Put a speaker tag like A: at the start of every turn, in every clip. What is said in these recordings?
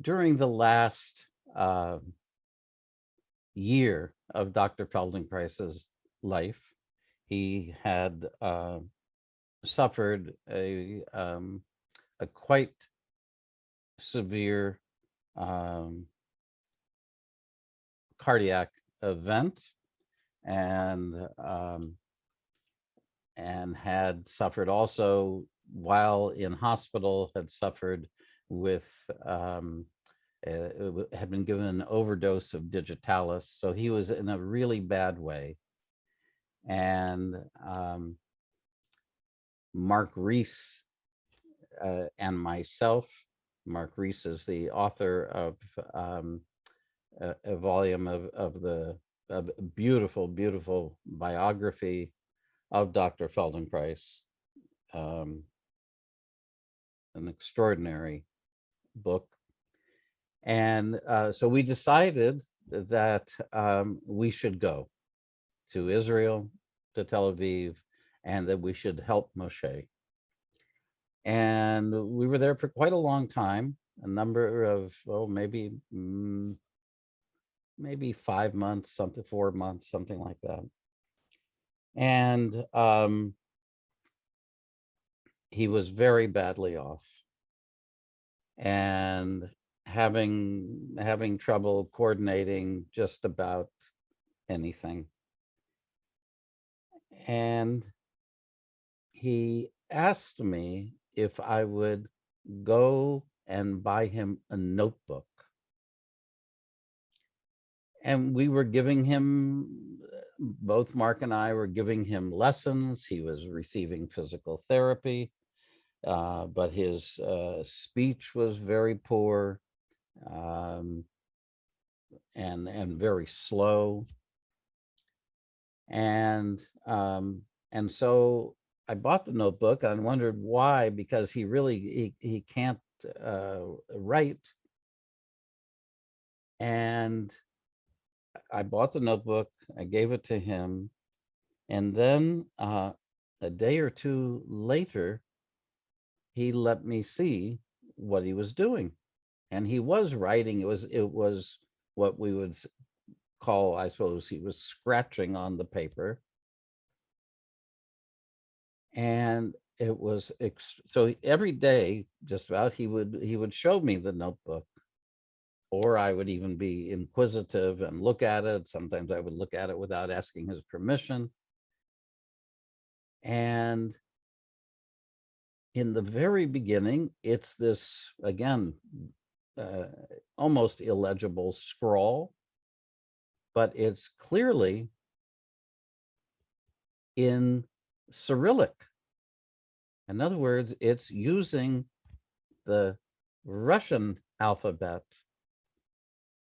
A: during the last uh, year of Dr. Feldenkrais's life, he had uh, suffered a um, a quite severe um, cardiac event and um, and had suffered also while in hospital had suffered with um, uh, had been given an overdose of digitalis so he was in a really bad way. And um, mark reese uh, and myself mark reese is the author of um, a, a volume of, of the beautiful beautiful biography of dr feldenkrais um, an extraordinary book. And uh, so we decided that um, we should go to Israel, to Tel Aviv, and that we should help Moshe. And we were there for quite a long time, a number of, oh, maybe, mm, maybe five months, something, four months, something like that. And um, he was very badly off and having having trouble coordinating just about anything. And he asked me if i would go and buy him a notebook. And we were giving him both mark and i were giving him lessons. He was receiving physical therapy uh, but his uh, speech was very poor um, and and very slow. And um, and so I bought the notebook and wondered why, because he really he, he can't uh, write. And I bought the notebook, I gave it to him, and then uh, a day or two later, he let me see what he was doing. And he was writing, it was, it was what we would call, I suppose, he was scratching on the paper. And it was, so every day, just about, he would, he would show me the notebook. Or I would even be inquisitive and look at it. Sometimes I would look at it without asking his permission. And in the very beginning, it's this, again, uh, almost illegible scrawl, but it's clearly in Cyrillic. In other words, it's using the Russian alphabet.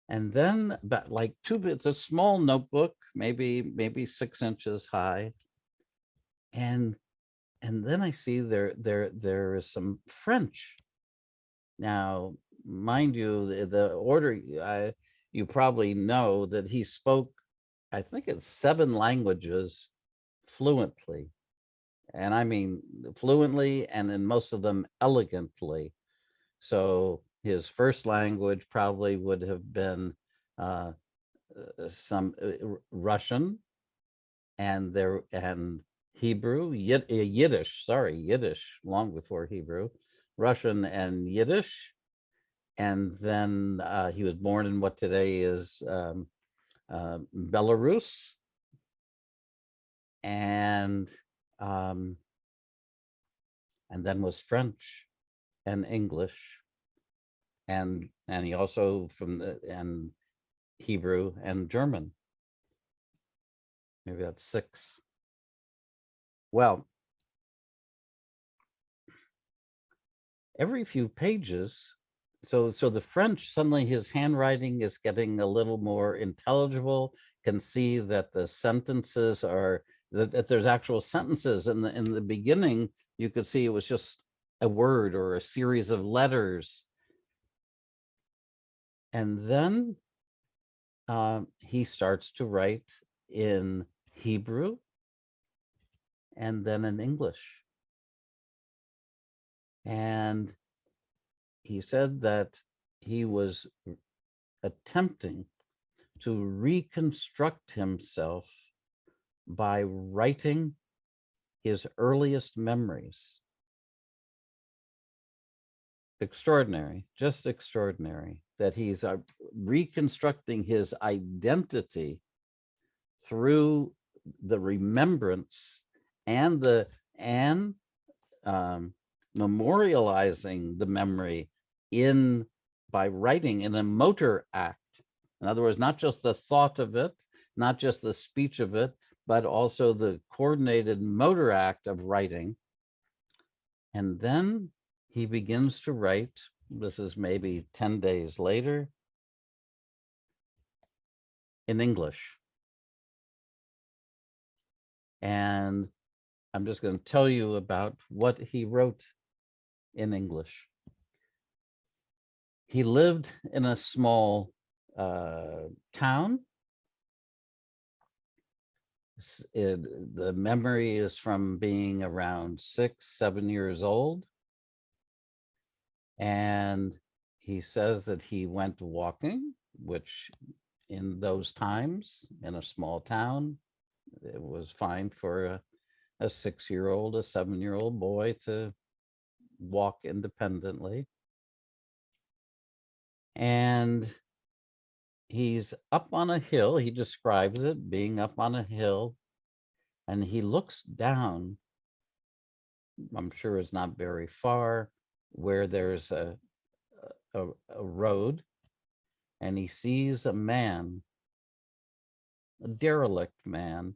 A: And then, but like two, it's a small notebook, maybe, maybe six inches high. And and then I see there there there is some French. Now, mind you, the, the order I you probably know that he spoke, I think it's seven languages fluently. And I mean fluently and in most of them elegantly. So his first language probably would have been uh, uh, some uh, Russian and there and Hebrew, Yid, uh, Yiddish, sorry, Yiddish, long before Hebrew, Russian and Yiddish. And then uh, he was born in what today is um, uh, Belarus. And um, and then was French and English. And and he also from the and Hebrew and German. Maybe that's six. Well, every few pages, so so the French suddenly his handwriting is getting a little more intelligible. Can see that the sentences are that, that there's actual sentences in the in the beginning. You could see it was just a word or a series of letters. And then um, he starts to write in Hebrew and then in English. And he said that he was attempting to reconstruct himself by writing his earliest memories. Extraordinary, just extraordinary that he's uh, reconstructing his identity through the remembrance and the and um, memorializing the memory in by writing in a motor act. In other words, not just the thought of it, not just the speech of it, but also the coordinated motor act of writing. And then he begins to write, this is maybe 10 days later, in English. And I'm just going to tell you about what he wrote in English. He lived in a small uh, town. It- the memory is from being around six, seven years old. And he says that he went walking, which in those times in a small town, it was fine for a, a six-year-old, a seven-year-old boy to walk independently. And he's up on a hill. He describes it being up on a hill and he looks down. I'm sure it's not very far where there's a, a, a road and he sees a man, a derelict man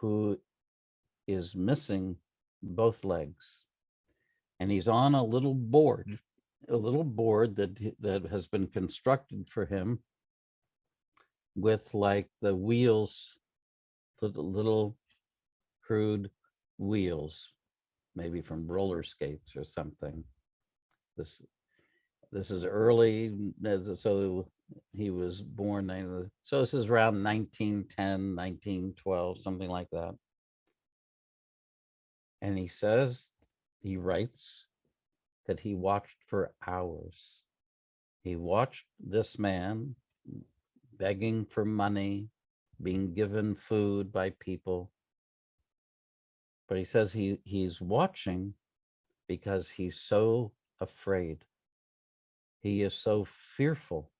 A: who is missing both legs. And he's on a little board, mm. a little board that, that has been constructed for him with like the wheels, the little crude wheels, maybe from roller skates or something. This, this is early, so he was born, so this is around 1910, 1912, something like that. And he says, he writes that he watched for hours. He watched this man begging for money, being given food by people. But he says he, he's watching because he's so afraid. He is so fearful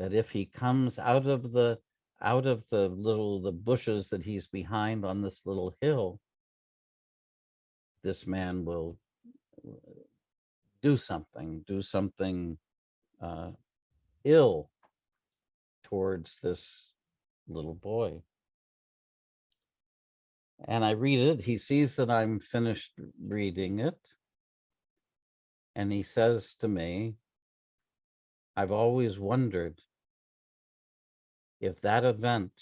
A: that if he comes out of the out of the little the bushes that he's behind on this little hill, this man will uh, do something, do something uh, ill towards this little boy. And I read it. He sees that I'm finished reading it. And he says to me, I've always wondered if that event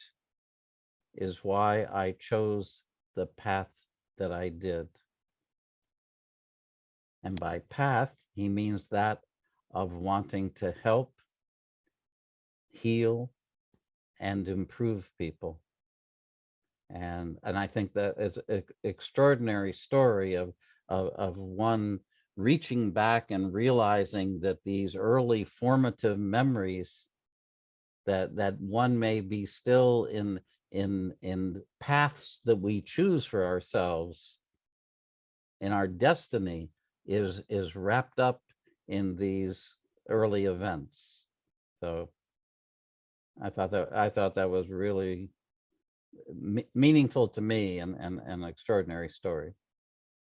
A: is why I chose the path that I did. And by path, he means that of wanting to help, heal, and improve people. And and I think that is an extraordinary story of, of of one reaching back and realizing that these early formative memories that that one may be still in in in paths that we choose for ourselves. And our destiny is is wrapped up in these early events. So i thought that i thought that was really meaningful to me and and an extraordinary story